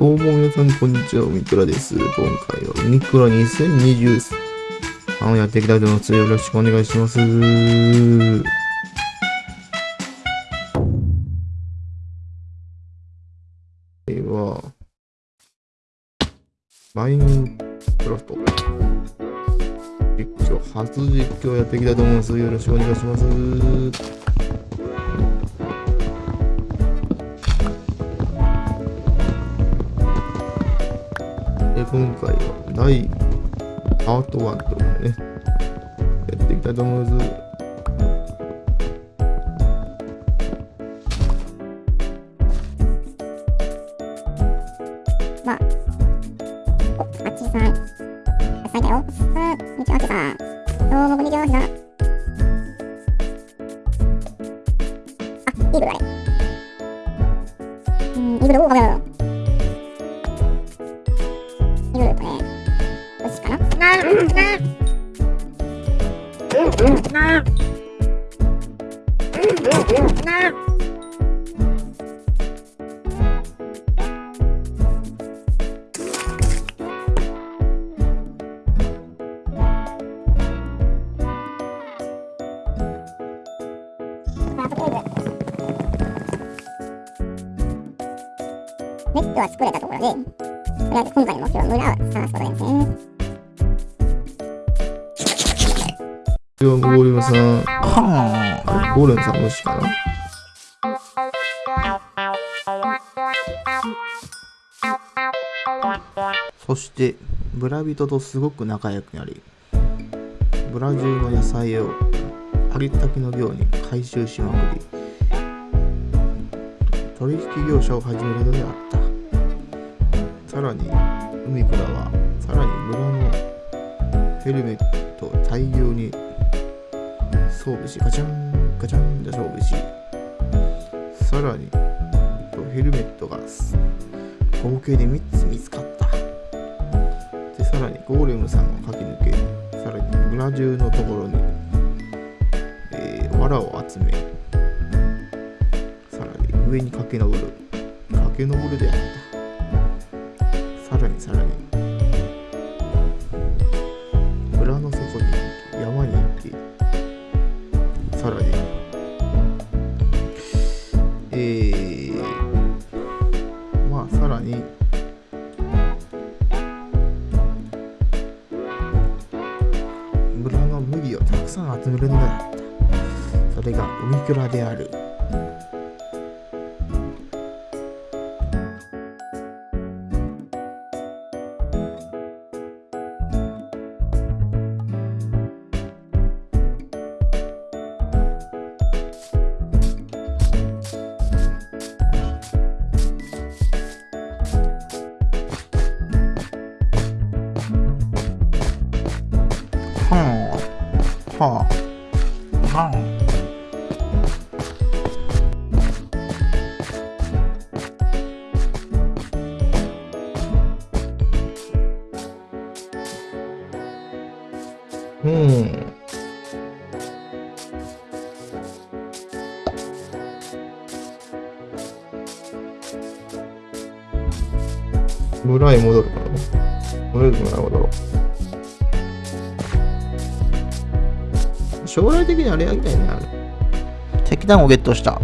どうも皆さん、こんにちは。ミクラです。今回はウミクラ2023をやっていきたいと思います。よろしくお願いします。では、マインクラフト。実況、初実況やっていきたいと思います。よろしくお願いします。今回は第パート1とかね、やっていきたいと思います。まあ、お、あっちさん。あっさんだよ。あ、こんにちは、あっちさん。どうも、こんにちは、あっちさん。あ、イーグルだね。うん、イーグル、お、ごめんごめん。よしかななうん、なうん、うん、なうん、うん、なまあ、とりあえず、ネットは作れたところで、とりあえず今回の目標は村を探すことですね。では、ゴーレムさん、はあれゴーレムさん無視かなそして、ブラ人とすごく仲良くなり、ブラ中の野菜をありったけの量に回収しまくり、取引業者を始めるのであった。さらに、海倉は、さらに村のヘルメットを大量に装備し、ガチャン、ガチャンで装備し、さらに、ヘルメットが合計で3つ見つかった。で、さらにゴーレムさんを駆け抜け、さらに村中のところに、えー、藁を集め、さらに上に駆け上る、駆け上るであった。さん集めるのであった。それが海倉である。あはうん。村へ戻るかなとりあえず村へ戻ろう。将来的にあれやりたいね、あれ。石炭をゲットしたう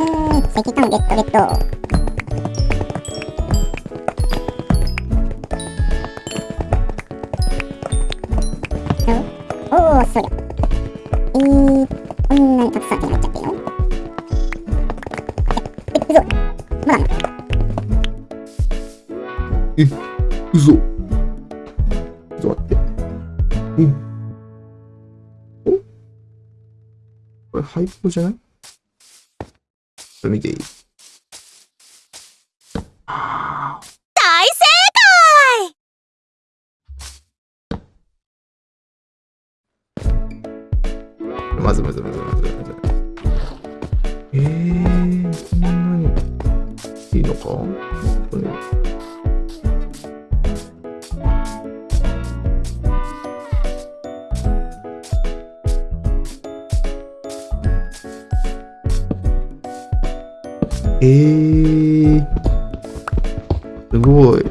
ーん、石炭ゲットゲット。おおー、そりゃ。えー、こんなにたくさん手に入っちゃってるの？え、え、嘘まだえ、嘘。ちれハイポじゃない？これ見ていい？大正まずまずまずまずまず。えー、そんなにいいのか？これえー、すごい。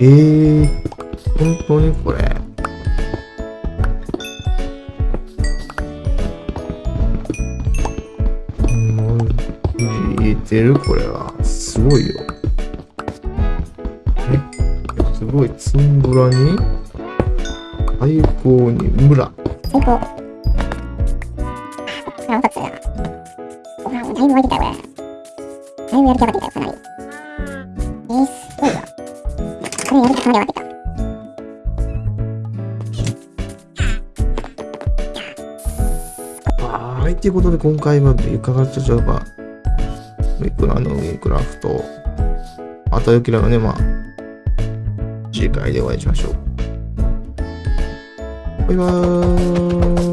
えー、本当にこれ。てる？これは。すごいよ。え？すごい。ツンブラに、最高に村。最高。あ、おたつだ。ご飯だいぶ湧いてたよ、これ。だいぶやる気上がってきたよ、かなり。えー、すごいわ。これやる気かなり上がってきた。はい、ということで今回はいかがでしょうかミクラのミクラフト。あとよきらのね、まあ、次回でお会いしましょう。バイバーイ。